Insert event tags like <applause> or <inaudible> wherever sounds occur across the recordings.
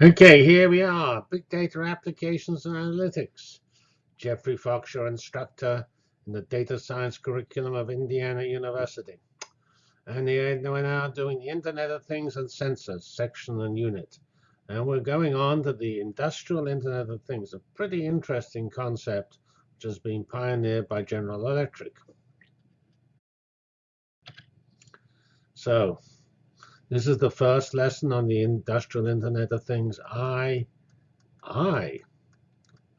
Okay, here we are. Big data applications and analytics. Geoffrey Fox, your instructor in the data science curriculum of Indiana University. And we're now doing the Internet of Things and Sensors section and unit. And we're going on to the Industrial Internet of Things, a pretty interesting concept which has been pioneered by General Electric. So this is the first lesson on the Industrial Internet of Things, I, I,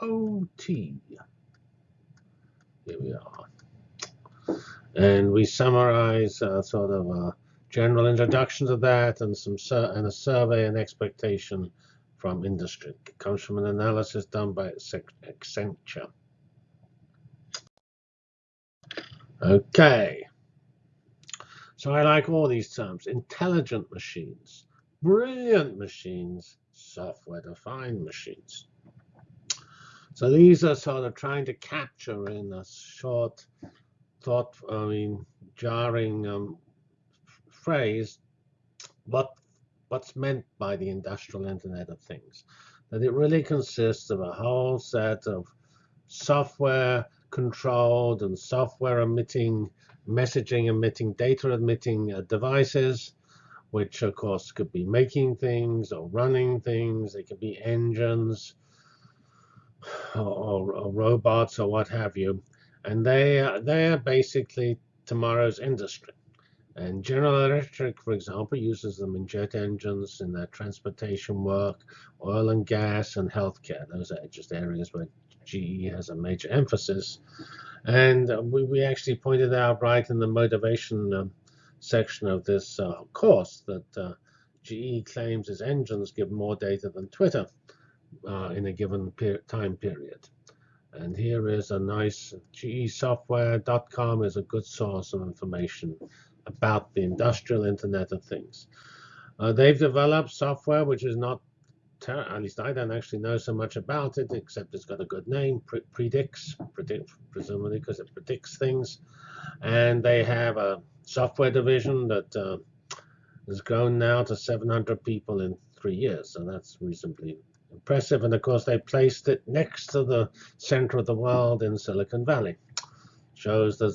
O, T. Here we are. And we summarize uh, sort of a general introduction to that and some and a survey and expectation from industry. It comes from an analysis done by Accenture. Okay. So I like all these terms. Intelligent machines, brilliant machines, software-defined machines. So these are sort of trying to capture in a short, thought, I mean, jarring um, phrase what what's meant by the industrial Internet of Things. That it really consists of a whole set of software controlled and software emitting messaging emitting, data emitting uh, devices, which of course could be making things or running things. They could be engines or, or, robots or what have you. And they are, they are basically tomorrow's industry. And General Electric, for example, uses them in jet engines, in their transportation work, oil and gas, and healthcare. Those are just areas where GE has a major emphasis. And uh, we, we actually pointed out right in the motivation um, section of this uh, course that uh, GE claims its engines give more data than Twitter uh, in a given per time period. And here is a nice gesoftware.com is a good source of information about the industrial Internet of Things. Uh, they've developed software which is not at least I don't actually know so much about it, except it's got a good name, Pre Predix, presumably because it predicts things. And they have a software division that uh, has grown now to 700 people in three years, so that's reasonably impressive. And of course, they placed it next to the center of the world in Silicon Valley. Shows that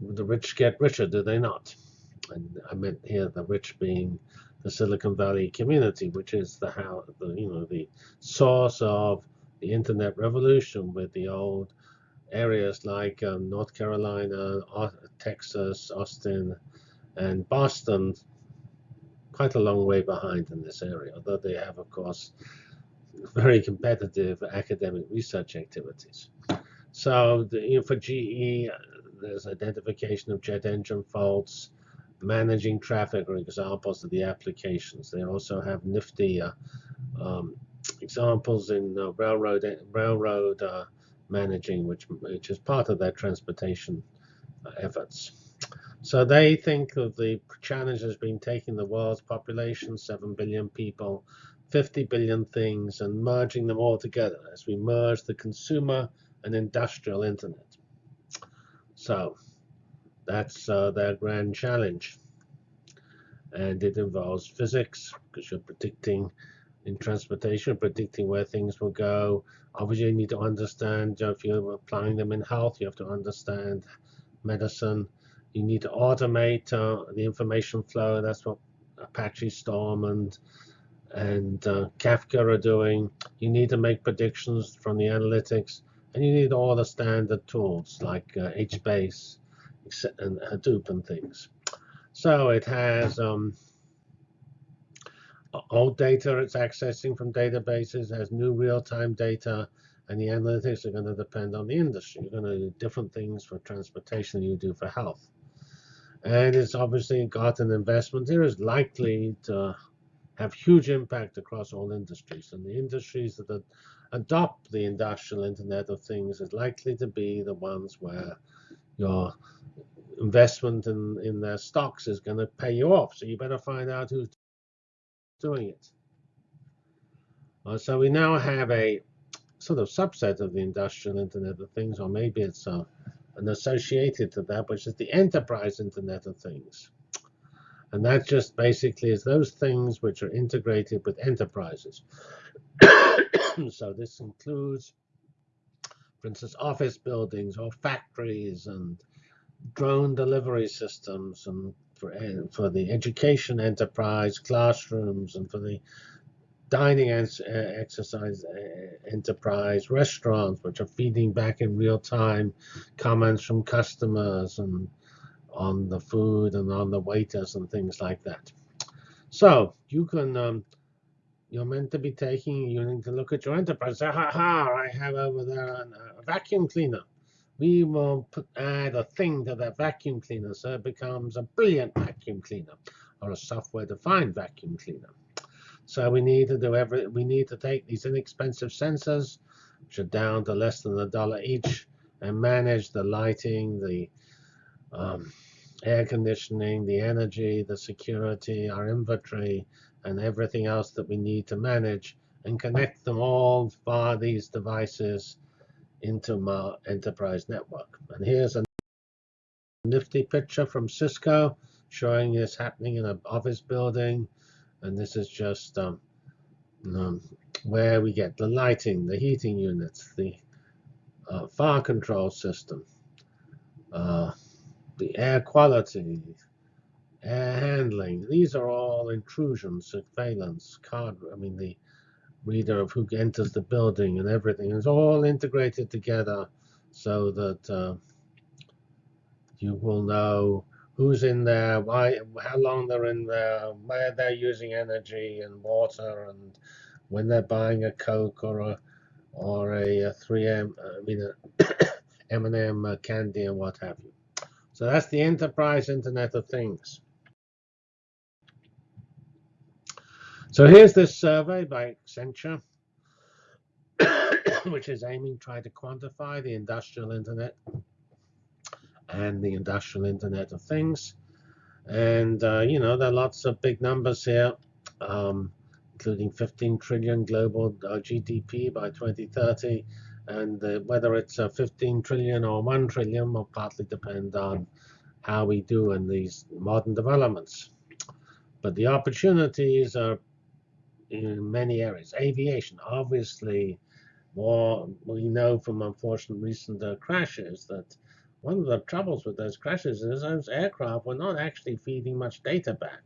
the rich get richer, do they not? And I meant here the rich being the Silicon Valley community, which is the how the you know the source of the internet revolution with the old areas like um, North Carolina, Texas, Austin, and Boston, quite a long way behind in this area, although they have, of course, very competitive academic research activities. So the, you know, for GE, there's identification of jet engine faults, managing traffic are examples of the applications. They also have nifty uh, um, examples in uh, railroad railroad uh, managing, which which is part of their transportation uh, efforts. So they think of the challenge as being taking the world's population, 7 billion people, 50 billion things, and merging them all together as we merge the consumer and industrial internet. So that's uh, their grand challenge. And it involves physics, because you're predicting in transportation, predicting where things will go. Obviously, you need to understand if you're applying them in health, you have to understand medicine. You need to automate uh, the information flow. That's what Apache Storm and and uh, Kafka are doing. You need to make predictions from the analytics, and you need all the standard tools like uh, HBase and Hadoop and things. So it has um, old data it's accessing from databases, has new real-time data, and the analytics are going to depend on the industry. You're going to do different things for transportation than you do for health. And it's obviously got an investment here is likely to have huge impact across all industries. And the industries that adopt the industrial Internet of Things is likely to be the ones where your investment in, in their stocks is going to pay you off. So you better find out who's doing it. Uh, so we now have a sort of subset of the industrial Internet of Things, or maybe it's uh, an associated to that, which is the enterprise Internet of Things. And that just basically is those things which are integrated with enterprises. <coughs> so this includes, for instance, office buildings or factories and drone delivery systems and for, eh, for the education enterprise, classrooms, and for the dining eh, exercise eh, enterprise, restaurants, which are feeding back in real time comments from customers and on the food and on the waiters and things like that. So you can, um, you're meant to be taking, you need to look at your enterprise. Say, ha ha, I have over there a vacuum cleaner. We will put, add a thing to that vacuum cleaner so it becomes a brilliant vacuum cleaner or a software-defined vacuum cleaner. So we need to do every, we need to take these inexpensive sensors, which are down to less than a dollar each, and manage the lighting, the um, air conditioning, the energy, the security, our inventory, and everything else that we need to manage and connect them all via these devices into my enterprise network. And here's a nifty picture from Cisco showing this happening in an office building. And this is just um, um, where we get the lighting, the heating units, the uh, fire control system, uh, the air quality, air handling. These are all intrusion, surveillance, card. I mean, the reader of who enters the building and everything is all integrated together so that uh, you will know who's in there, why, how long they're in there, where they're using energy and water, and when they're buying a Coke or a or a, a 3M, I mean a <coughs> M&M candy and what have you. So that's the enterprise Internet of Things. So here's this survey by Accenture, <coughs> which is aiming to try to quantify the industrial internet and the industrial internet of things. And, uh, you know, there are lots of big numbers here, um, including 15 trillion global uh, GDP by 2030 and uh, whether it's a 15 trillion or 1 trillion will partly depend on how we do in these modern developments. But the opportunities are in many areas. Aviation, obviously, more we know from unfortunate recent uh, crashes that one of the troubles with those crashes is those aircraft were not actually feeding much data back,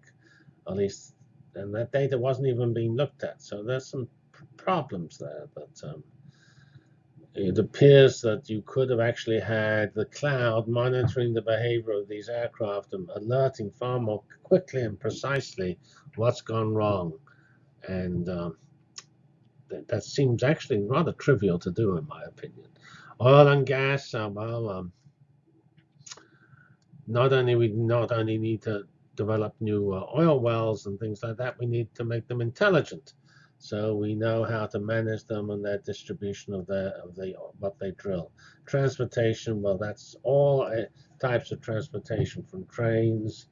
at least, and that data wasn't even being looked at. So there's some problems there. But um, it appears that you could have actually had the cloud monitoring the behavior of these aircraft and alerting far more quickly and precisely what's gone wrong. And um, that, that, seems actually rather trivial to do, in my opinion. Oil and gas, uh, well, um, not only we not only need to develop new uh, oil wells and things like that, we need to make them intelligent. So we know how to manage them and their distribution of the of the what they drill. Transportation, well, that's all uh, types of transportation, from trains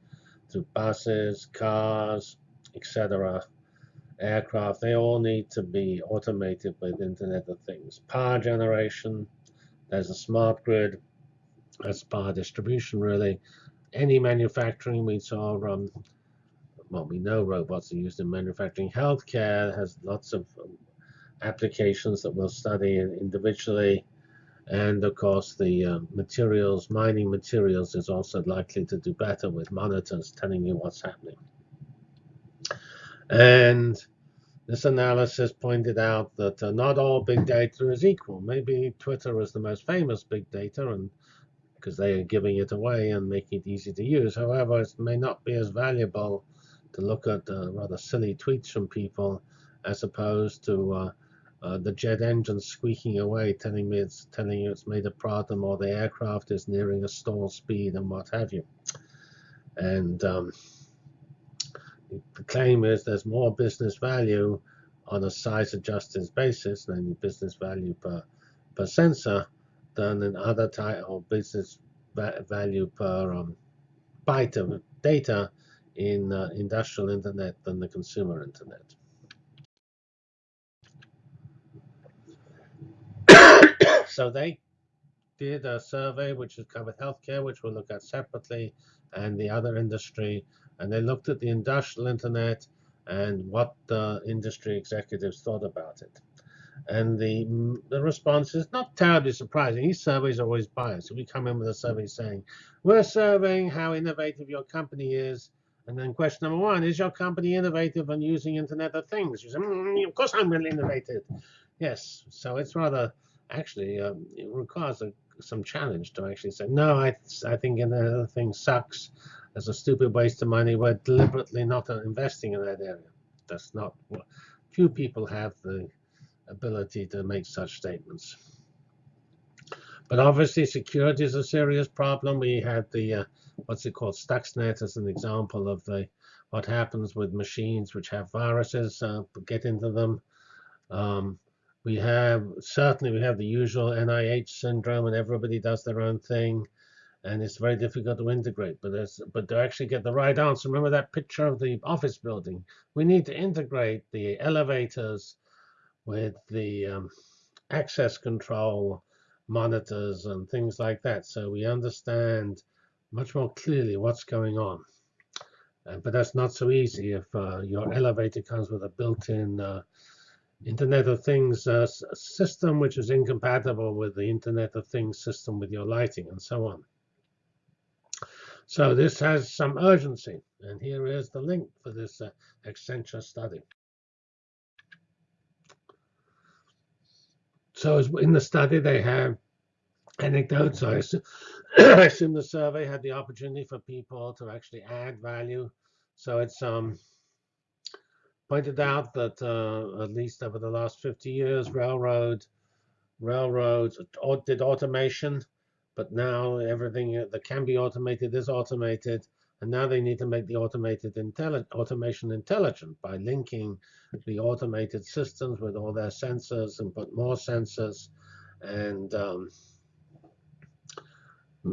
to buses, cars, etc. Aircraft, they all need to be automated with Internet of Things. Power generation, there's a smart grid, that's power distribution really. Any manufacturing, we saw um, well, we know robots are used in manufacturing. Healthcare has lots of um, applications that we'll study individually. And of course, the uh, materials, mining materials, is also likely to do better with monitors telling you what's happening. And this analysis pointed out that uh, not all big data is equal. Maybe Twitter is the most famous big data, and because they are giving it away and making it easy to use. However, it may not be as valuable to look at uh, rather silly tweets from people as opposed to uh, uh, the jet engine squeaking away, telling me it's telling you it's made a problem or the aircraft is nearing a stall speed and what have you. And um, the claim is there's more business value on a size-adjusted basis than business value per per sensor than in other type of business value per um, byte of data in uh, industrial internet than the consumer internet. <coughs> so they did a survey which has covered healthcare, which we'll look at separately, and the other industry And they looked at the industrial internet and what the industry executives thought about it. And the, the response is not terribly surprising. These surveys are always biased. So we come in with a survey saying, we're surveying how innovative your company is. And then question number one, is your company innovative on using Internet of Things? You say, mm, of course I'm really innovative. Yes, so it's rather, actually, um, it requires a, some challenge to actually say, no, I, I think Internet of Things sucks. It's a stupid waste of money. We're deliberately not investing in that area. That's not, few people have the ability to make such statements. But obviously, security is a serious problem. We had the uh, what's it called, Stuxnet, as an example of the what happens with machines which have viruses uh, get into them. Um, we have certainly we have the usual NIH syndrome, and everybody does their own thing, and it's very difficult to integrate. But there's but to actually get the right answer, remember that picture of the office building. We need to integrate the elevators with the um, access control monitors and things like that. So we understand much more clearly what's going on. Uh, but that's not so easy if uh, your elevator comes with a built-in uh, Internet of Things uh, system, which is incompatible with the Internet of Things system with your lighting and so on. So this has some urgency. And here is the link for this uh, Accenture study. So in the study, they have anecdotes. I assume, <clears throat> I assume the survey had the opportunity for people to actually add value. So it's um, pointed out that uh, at least over the last 50 years, railroad, railroads did automation, but now everything that can be automated is automated. And now they need to make the automated intelli automation intelligent by linking the automated systems with all their sensors and put more sensors and um,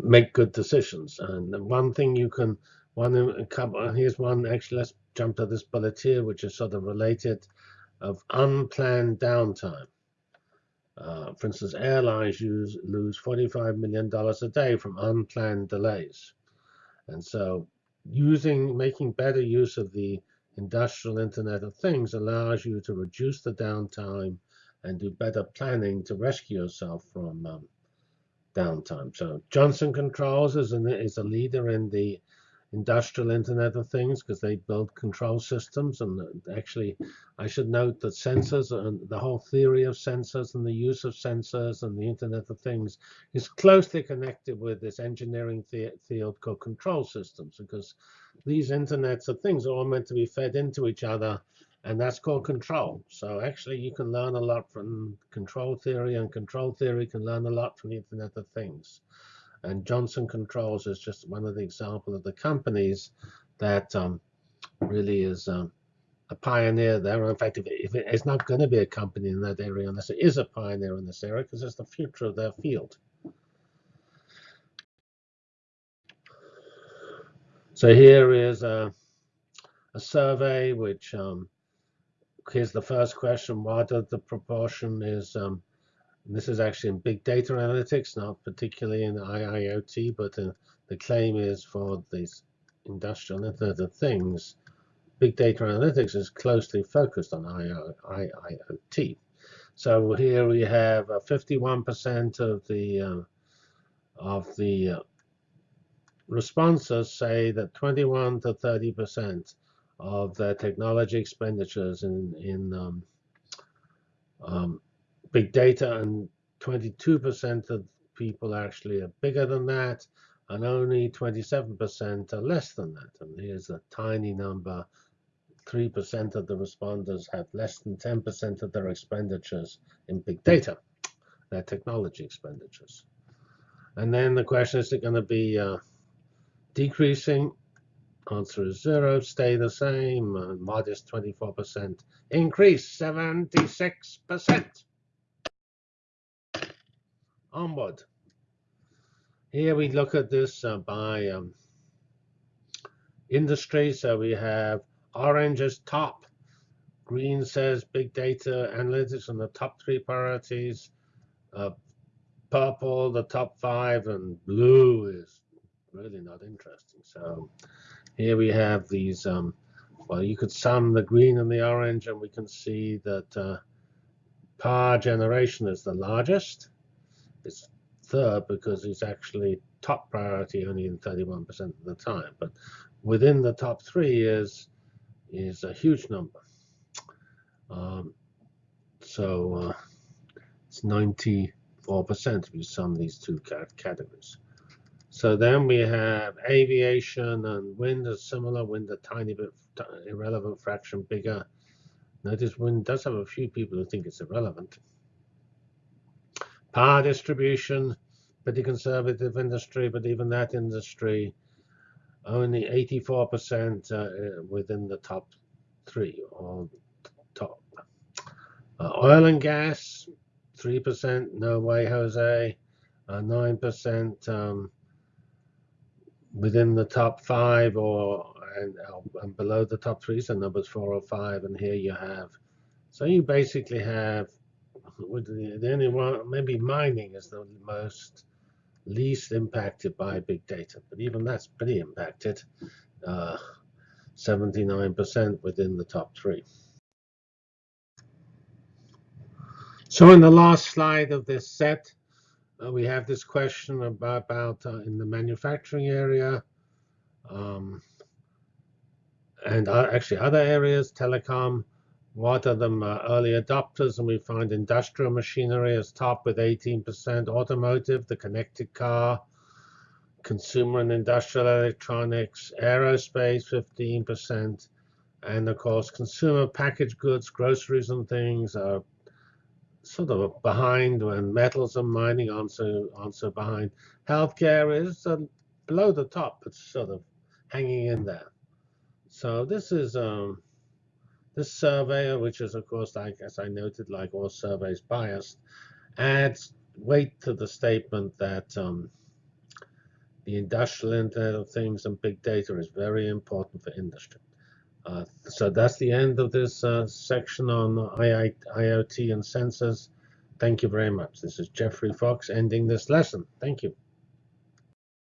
make good decisions. And one thing you can, one here's one, actually, let's jump to this bullet here, which is sort of related of unplanned downtime. Uh, for instance, airlines use, lose $45 million a day from unplanned delays. And so using making better use of the industrial Internet of Things allows you to reduce the downtime and do better planning to rescue yourself from um, downtime. So Johnson Controls is, an, is a leader in the industrial Internet of Things because they build control systems. And uh, actually, I should note that sensors and the whole theory of sensors and the use of sensors and the Internet of Things is closely connected with this engineering field called control systems because these Internets of Things are all meant to be fed into each other. And that's called control. So actually, you can learn a lot from control theory, and control theory can learn a lot from the Internet of Things. And Johnson Controls is just one of the examples of the companies that um, really is um, a pioneer there. In fact, if, if it, it's not going to be a company in that area unless it is a pioneer in this area, because it's the future of their field. So here is a, a survey which um, here's the first question: What are the proportion is um, this is actually in big data analytics, not particularly in IIoT, but the claim is for these industrial Internet of Things. Big data analytics is closely focused on IIoT. So here we have 51% uh, of the uh, of the responses say that 21 to 30% of their technology expenditures in in um, um, big data, and 22% of people actually are bigger than that, and only 27% are less than that. And here's a tiny number. 3% of the responders have less than 10% of their expenditures in big data, their technology expenditures. And then the question is it going to be uh, decreasing? Answer is zero, stay the same, modest 24%, increase 76% onward. Here we look at this uh, by um, industry. So we have orange as top. Green says big data analytics on the top three priorities. Uh, purple, the top five, and blue is really not interesting. So Here we have these, um, well, you could sum the green and the orange, and we can see that uh, power generation is the largest. It's third because it's actually top priority only in 31% of the time. But within the top three is is a huge number. Um, so uh, it's 94% if you sum these two categories. So then we have aviation and wind is similar. Wind a tiny bit irrelevant fraction bigger. Notice wind does have a few people who think it's irrelevant. Power distribution, pretty conservative industry, but even that industry only 84% uh, within the top three or top. Uh, oil and gas, 3%, no way, Jose. Uh, 9% um, within the top five or and, and below the top three, so numbers four or five, and here you have. So you basically have the only one, maybe mining is the most least impacted by big data, but even that's pretty impacted. 79% uh, within the top three. So in the last slide of this set, uh, we have this question about, about uh, in the manufacturing area um, and uh, actually other areas, telecom, what are the uh, early adopters? And we find industrial machinery as top with 18%, automotive, the connected car, consumer and industrial electronics, aerospace, 15%, and of course, consumer packaged goods, groceries and things are sort of behind when metals and mining also also behind. Healthcare is uh, below the top, it's sort of hanging in there. So this is um, this survey, which is, of course, like as I noted, like all surveys, biased, adds weight to the statement that um, the industrial Internet of Things and big data is very important for industry. Uh, so that's the end of this uh, section on IoT and sensors. Thank you very much. This is Geoffrey Fox ending this lesson. Thank you.